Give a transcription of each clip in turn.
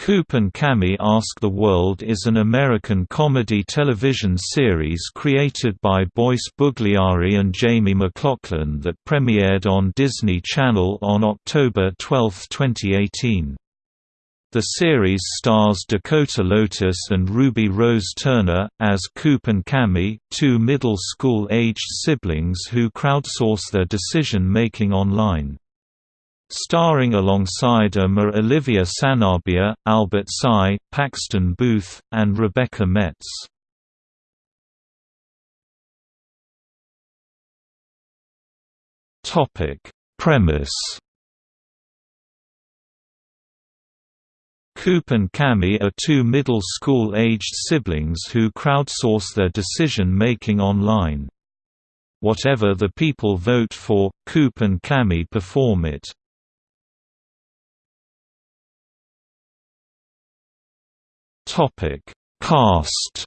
Coop and Cami Ask the World is an American comedy television series created by Boyce Bugliari and Jamie McLaughlin that premiered on Disney Channel on October 12, 2018. The series stars Dakota Lotus and Ruby Rose Turner, as Coop and Cami, two middle school-aged siblings who crowdsource their decision-making online. Starring alongside are Olivia Sanabia, Albert Tsai, Paxton Booth, and Rebecca Metz. Premise Coop and Cami are two middle school-aged siblings who crowdsource their decision-making online. Whatever the people vote for, Coop and Cami perform it. Topic: Cast.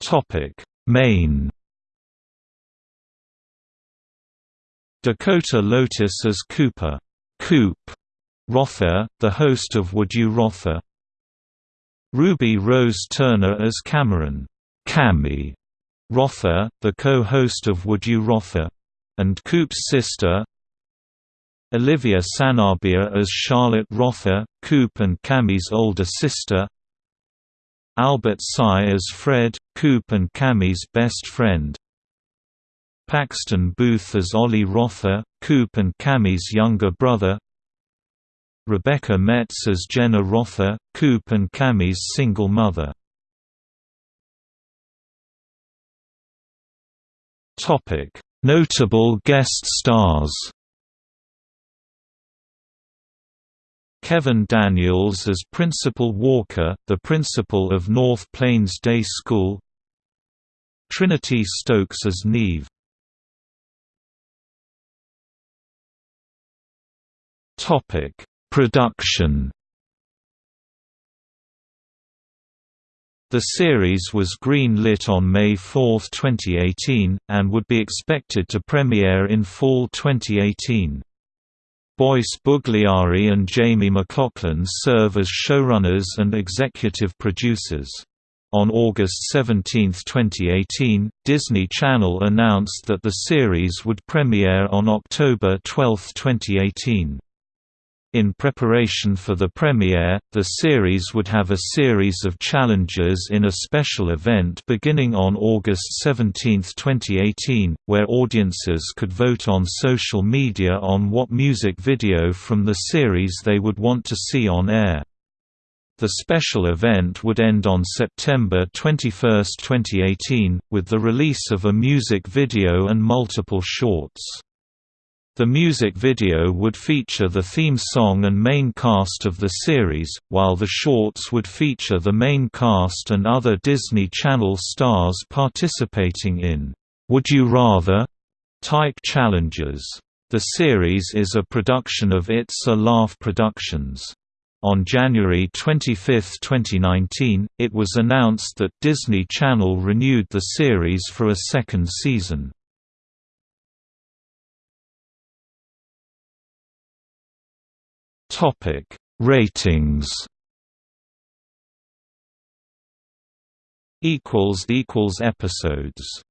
Topic: Main. Dakota Lotus as Cooper, Coop. Wrather, the host of Would You Wrather. Ruby Rose Turner as Cameron, Cami. Wrather, the co-host of Would You Wrather, and Coop's sister, Olivia Sanabia as Charlotte Wrather, Coop and Cami's older sister. Albert Tsai as Fred, Coop and Cami's best friend. Paxton Booth as Ollie Wrather, Coop and Cami's younger brother. Rebecca Metz as Jenna Wrather, Coop and Cami's single mother. Notable guest stars Kevin Daniels as Principal Walker, the principal of North Plains Day School. Trinity Stokes as Neve. Production. The series was green-lit on May 4, 2018, and would be expected to premiere in fall 2018. Boyce Bugliari and Jamie McLaughlin serve as showrunners and executive producers. On August 17, 2018, Disney Channel announced that the series would premiere on October 12, 2018. In preparation for the premiere, the series would have a series of challenges in a special event beginning on August 17, 2018, where audiences could vote on social media on what music video from the series they would want to see on air. The special event would end on September 21, 2018, with the release of a music video and multiple shorts. The music video would feature the theme song and main cast of the series, while the shorts would feature the main cast and other Disney Channel stars participating in Would You Rather type challenges. The series is a production of It's a Laugh Productions. On January 25, 2019, it was announced that Disney Channel renewed the series for a second season. Topic Ratings equals equals episodes